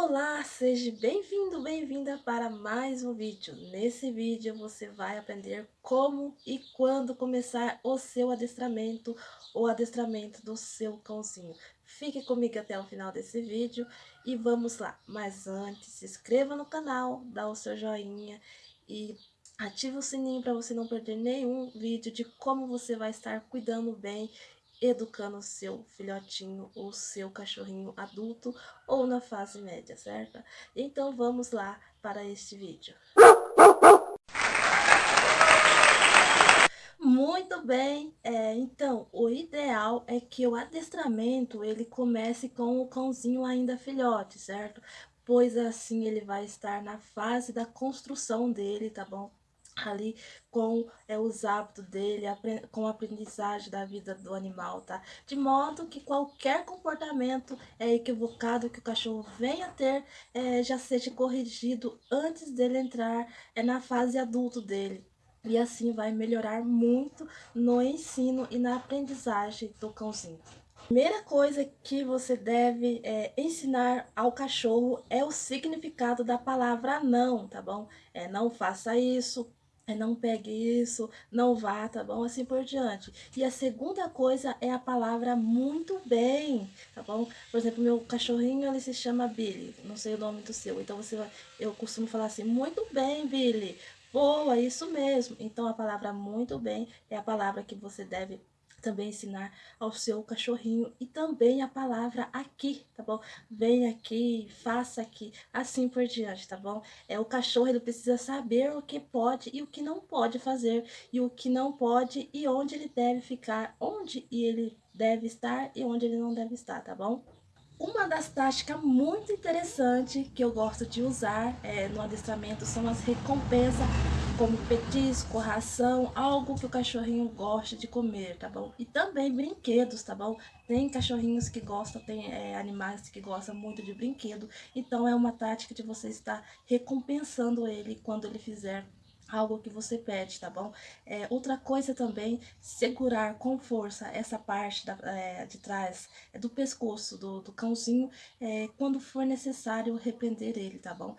Olá, seja bem-vindo, bem-vinda para mais um vídeo. Nesse vídeo você vai aprender como e quando começar o seu adestramento ou adestramento do seu cãozinho. Fique comigo até o final desse vídeo e vamos lá. Mas antes, se inscreva no canal, dá o seu joinha e ative o sininho para você não perder nenhum vídeo de como você vai estar cuidando bem educando seu filhotinho ou seu cachorrinho adulto ou na fase média, certo? Então vamos lá para este vídeo. Muito bem, é, então o ideal é que o adestramento ele comece com o cãozinho ainda filhote, certo? Pois assim ele vai estar na fase da construção dele, tá bom? Ali com é, os hábitos dele, com a aprendizagem da vida do animal, tá? De modo que qualquer comportamento é, equivocado que o cachorro venha a ter é, já seja corrigido antes dele entrar é, na fase adulto dele. E assim vai melhorar muito no ensino e na aprendizagem do cãozinho. Primeira coisa que você deve é, ensinar ao cachorro é o significado da palavra não, tá bom? É, não faça isso, é não pegue isso, não vá, tá bom? Assim por diante. E a segunda coisa é a palavra muito bem, tá bom? Por exemplo, meu cachorrinho, ele se chama Billy, não sei o nome do seu. Então, você eu costumo falar assim, muito bem, Billy. Boa, isso mesmo. Então, a palavra muito bem é a palavra que você deve também ensinar ao seu cachorrinho e também a palavra aqui, tá bom? Vem aqui, faça aqui, assim por diante, tá bom? É o cachorro, ele precisa saber o que pode e o que não pode fazer, e o que não pode e onde ele deve ficar, onde ele deve estar e onde ele não deve estar, tá bom? Uma das táticas muito interessantes que eu gosto de usar é, no adestramento são as recompensas como petisco, ração, algo que o cachorrinho gosta de comer, tá bom? E também brinquedos, tá bom? Tem cachorrinhos que gostam, tem é, animais que gostam muito de brinquedo, então é uma tática de você estar recompensando ele quando ele fizer algo que você pede, tá bom? É, outra coisa também, segurar com força essa parte da, é, de trás é, do pescoço do, do cãozinho é, quando for necessário repreender ele, tá bom?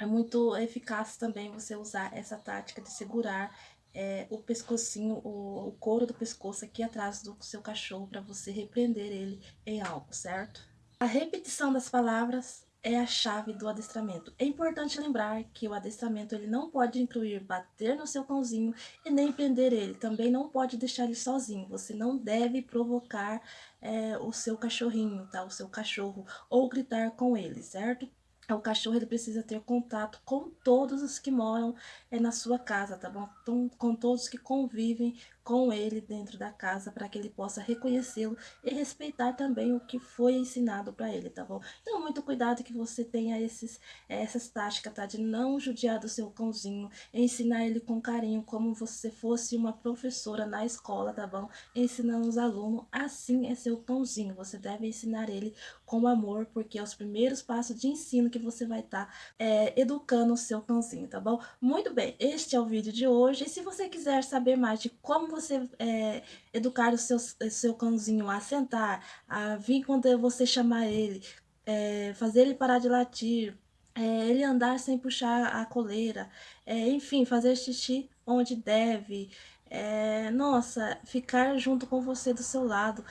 É, muito eficaz também você usar essa tática de segurar é, o pescocinho, o, o couro do pescoço aqui atrás do seu cachorro para você repreender ele em algo, certo? A repetição das palavras é a chave do adestramento. É importante lembrar que o adestramento ele não pode incluir bater no seu cãozinho e nem prender ele. Também não pode deixar ele sozinho. Você não deve provocar é, o seu cachorrinho, tá? O seu cachorro ou gritar com ele, certo? O cachorro ele precisa ter contato com todos os que moram é, na sua casa, tá bom? Então, com todos que convivem com ele dentro da casa, para que ele possa reconhecê-lo e respeitar também o que foi ensinado para ele, tá bom? Então, muito cuidado que você tenha esses, essas táticas, tá? De não judiar do seu cãozinho, ensinar ele com carinho, como se fosse uma professora na escola, tá bom? Ensinando os alunos, assim é seu cãozinho, você deve ensinar ele com amor, porque é os primeiros passos de ensino que você vai estar tá, é, educando o seu cãozinho, tá bom? Muito bem, este é o vídeo de hoje, e se você quiser saber mais de como você é, educar o seu, o seu cãozinho a sentar, a vir quando você chamar ele, é, fazer ele parar de latir, é, ele andar sem puxar a coleira, é, enfim, fazer xixi onde deve, é, nossa, ficar junto com você do seu lado,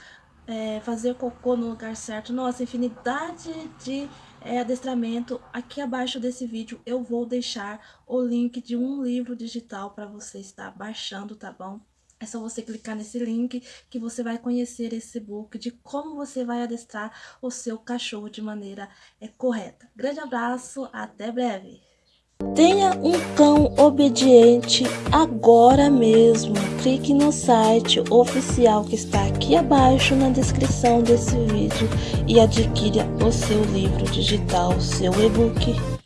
é, fazer cocô no lugar certo, nossa, infinidade de é, adestramento. Aqui abaixo desse vídeo eu vou deixar o link de um livro digital para você estar baixando, tá bom? É só você clicar nesse link que você vai conhecer esse book de como você vai adestrar o seu cachorro de maneira é, correta. Grande abraço, até breve! Tenha um cão obediente agora mesmo. Clique no site oficial que está aqui abaixo na descrição desse vídeo e adquira o seu livro digital, seu e-book.